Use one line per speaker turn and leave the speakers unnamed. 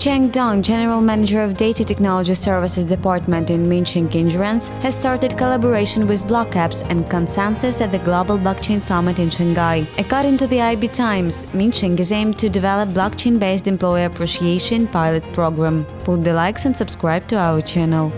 Cheng Dong, General Manager of Data Technology Services Department in Minsheng Insurance, has started collaboration with BlockApps and ConsenSys at the Global Blockchain Summit in Shanghai. According to the IB Times, Minsheng is aimed to develop blockchain-based employee appreciation pilot program. Put the likes and subscribe to our channel.